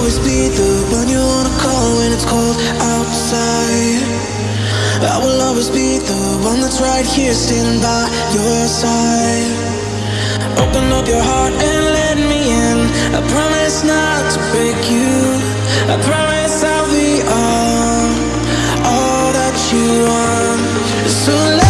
always be the one you wanna call when it's cold outside. I will always be the one that's right here, standing by your side. Open up your heart and let me in. I promise not to break you. I promise I'll be all, all that you want. So let